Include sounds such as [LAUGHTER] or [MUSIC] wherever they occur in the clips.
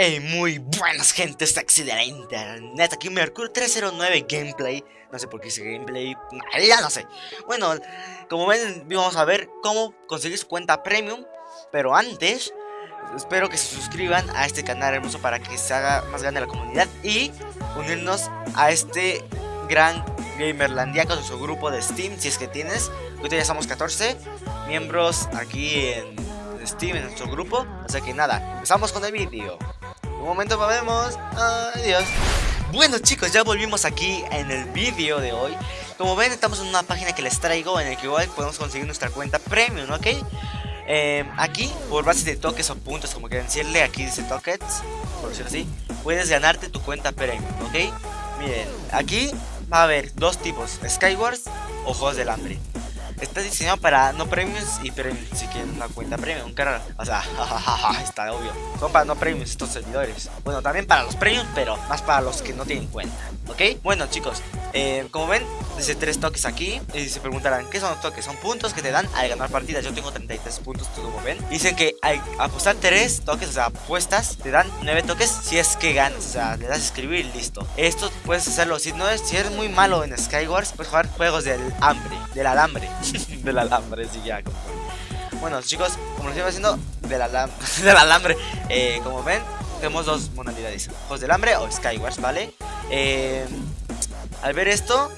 Hey, muy buenas gente sexy de la internet, aquí Mercurio 309 Gameplay. No sé por qué dice Gameplay, ya no sé. Bueno, como ven, vamos a ver cómo conseguir su cuenta Premium. Pero antes, espero que se suscriban a este canal hermoso para que se haga más grande la comunidad Y unirnos a este gran Gamerlandia con su grupo de Steam, si es que tienes. Ahorita ya somos 14 miembros aquí en Steam, en nuestro grupo. Así que nada, empezamos con el vídeo un momento, vemos. Adiós. Bueno chicos, ya volvimos aquí en el vídeo de hoy Como ven, estamos en una página que les traigo En el que igual podemos conseguir nuestra cuenta premium, ¿ok? Eh, aquí, por base de toques o puntos, como quieran decirle Aquí dice tokens, por decirlo así Puedes ganarte tu cuenta premium, ¿ok? Miren, aquí va a haber dos tipos Skywars o Juegos del Hambre Está diseñado para no premiums y premiums si quieren una cuenta premium, cara. O sea, [LAUGHS] está obvio. Son para no premiums estos servidores. Bueno, también para los premiums, pero más para los que no tienen cuenta. ¿Ok? Bueno, chicos, eh, como ven, dice tres toques aquí. Y se preguntarán, ¿qué son los toques? Son puntos que te dan al ganar partidas. Yo tengo 33 puntos, como ven. Dicen que al apostar tres toques, o sea, apuestas, te dan 9 toques si es que ganas. O sea, le das a escribir y listo. Esto puedes hacerlo. Si no es, si eres muy malo en Skywars, puedes jugar juegos del hambre, del alambre. [LAUGHS] del alambre, sí, ya. Bueno, chicos, como lo estoy haciendo, del, alam [LAUGHS] del alambre. Eh, como ven, tenemos dos modalidades: Juegos del hambre o Skywars, ¿vale? Eh, al ver esto,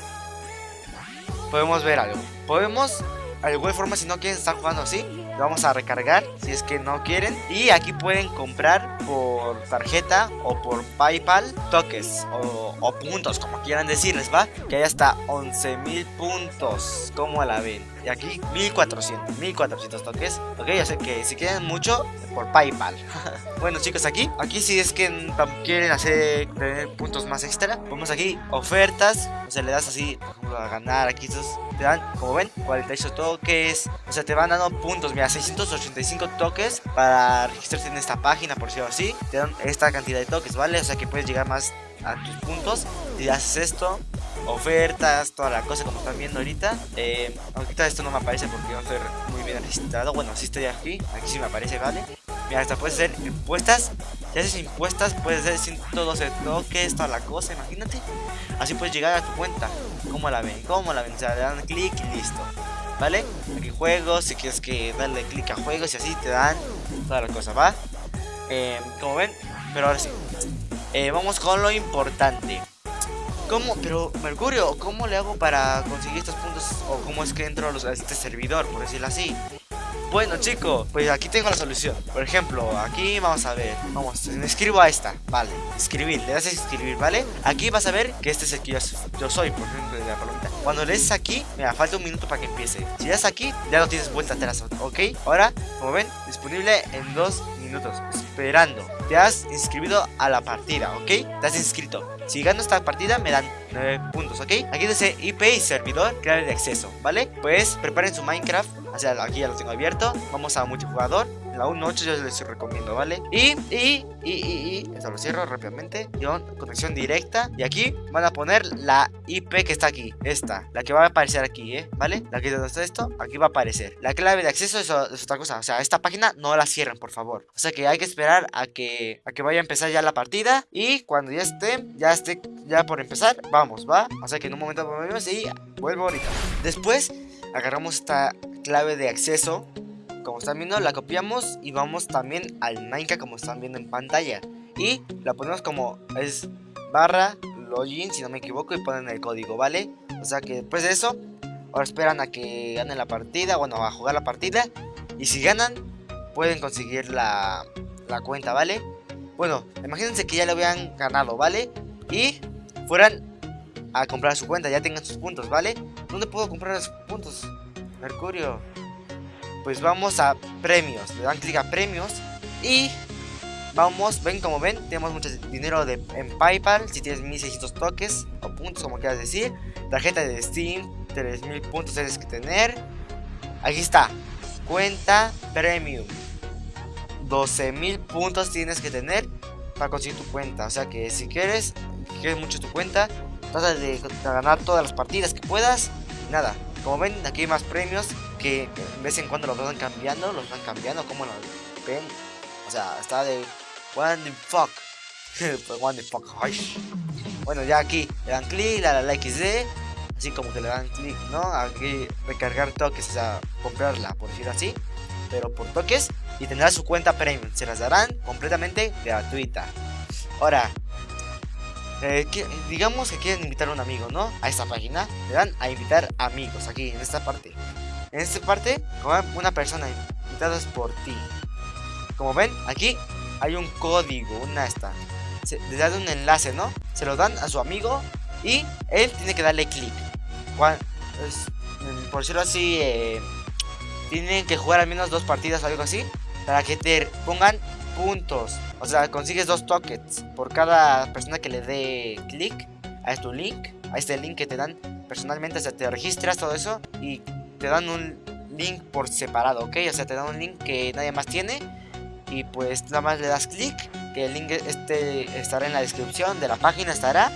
podemos ver algo. Podemos, de igual forma, si no quieren estar jugando así, vamos a recargar si es que no quieren. Y aquí pueden comprar por tarjeta o por Paypal toques o, puntos, como quieran decirles, ¿va? Que hay hasta 11.000 puntos, como la ven. Y aquí 1400, 1400 toques. Ok, ya sé que si quieren mucho, por Paypal. [LAUGHS] bueno, chicos, aquí, aquí si es que quieren hacer tener puntos más extra, vamos aquí ofertas. O sea, le das así, por ejemplo, a ganar. Aquí estos te dan, como ven, 48 toques. O sea, te van dando puntos. Mira, 685 toques para registrarse en esta página, por decirlo así. Te dan esta cantidad de toques, ¿vale? O sea, que puedes llegar más a tus puntos si haces esto ofertas, toda la cosa como están viendo ahorita. Eh, ahorita esto no me aparece porque no estoy muy bien registrado. Bueno, si estoy aquí, aquí sí me aparece, ¿vale? Mira, hasta puede ser impuestas. Si haces impuestas, puedes ser 112 toques, toda la cosa, imagínate. Así puedes llegar a tu cuenta. ¿Cómo la ven? ¿Cómo la ven? O le dan clic y listo. ¿Vale? Aquí juegos, si quieres que darle clic a juegos y así te dan toda la cosa, ¿va? Eh, como ven, pero ahora sí. Eh, vamos con lo importante. ¿Cómo? Pero, Mercurio, ¿cómo le hago para conseguir estos puntos? ¿O cómo es que entro a, este servidor, por decirlo así? Bueno, chicos, pues aquí tengo la solución. Por ejemplo, aquí vamos a ver. Vamos, me escribo a esta. Vale, escribir, le das a escribir, ¿vale? Aquí vas a ver que este es el que yo, soy, por ejemplo, de la palomita. Cuando lees aquí, mira, falta un minuto para que empiece. Si das aquí, ya lo tienes vuelta atrás, ¿ok? Ahora, como ven, disponible en dos Esperando. Te has inscrito a la partida, ¿ok? Te has inscrito. Si gano esta partida me dan 9 puntos, ¿ok? Aquí dice IP y servidor, clave de acceso, ¿vale? Pues preparen su Minecraft, o sea, aquí ya lo tengo abierto. Vamos a multijugador la 1.8 yo les recomiendo, ¿vale? Y, y, y, y, y, esto lo cierro rápidamente. conexión directa. Y aquí van a poner la IP que está aquí. Esta, la que va a aparecer aquí, ¿eh? ¿Vale? La que está esto, aquí va a aparecer. La clave de acceso es, otra cosa. O sea, esta página no la cierren, por favor. O sea que hay que esperar a que, a que vaya a empezar ya la partida. Y cuando ya esté, ya esté, ya por empezar, vamos, ¿va? O sea que en un momento volvemos y vuelvo ahorita. Después, agarramos esta clave de acceso como están viendo la copiamos y vamos también al Minecraft como están viendo en pantalla. Y la ponemos como es barra login si no me equivoco y ponen el código vale o sea que después de eso ahora esperan a que ganen la partida bueno a jugar la partida. Y si ganan pueden conseguir la, la cuenta vale bueno imagínense que ya lo habían ganado vale y fueran a comprar su cuenta ya tengan sus puntos vale ¿dónde puedo comprar sus puntos? Mercurio pues vamos a premios. Le dan clic a premios y vamos, ven como ven, tenemos mucho dinero de, en PayPal, si tienes 1600 toques o puntos como quieras decir. Tarjeta de Steam, 3000 puntos tienes que tener. Aquí está, cuenta premium. 12.000 puntos tienes que tener para conseguir tu cuenta. O sea que si quieres, quieres mucho tu cuenta, trata de ganar todas las partidas que puedas. Nada, como ven, aquí hay más premios que de vez en cuando los van cambiando, los van cambiando, como lo ven. O sea, está de What fuck. [LAUGHS] What the fuck. Bueno, ya aquí le dan clic, la, la, la XD. Así como que le dan clic, ¿no? Aquí recargar toques, o sea, comprarla, por decirlo así. Pero por toques y tendrá su cuenta premium. Se las darán completamente gratuita. Ahora, eh, digamos que quieren invitar a un amigo, ¿no? A esta página. Le dan a invitar amigos aquí, en esta parte. En esta parte, como una persona invitada por ti. Como ven, aquí hay un código, una esta. Le dan un enlace, ¿no? Se lo dan a su amigo y él tiene que darle clic. Por decirlo así, eh, tienen que jugar al menos dos partidas o algo así para que te pongan puntos. O sea, consigues dos tokens por cada persona que le dé clic a tu link, a este link que te dan personalmente. O sea, te registras todo eso y te dan un link por separado, ¿ok? O sea, te dan un link que nadie más tiene y pues nada más le das clic, que el link este estará en la descripción de la página, estará.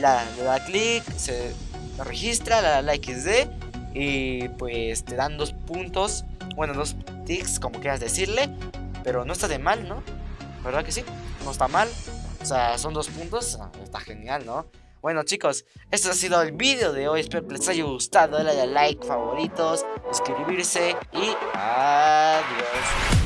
La, le da clic, se registra, la, la XD y pues te dan dos puntos, bueno, dos ticks, como quieras decirle, pero no está de mal, ¿no? ¿Verdad que sí? No está mal. O sea, son dos puntos. Ah, está genial, ¿no? Bueno chicos, esto ha sido el vídeo de hoy, espero que les haya gustado, dale a like, favoritos, suscribirse y adiós.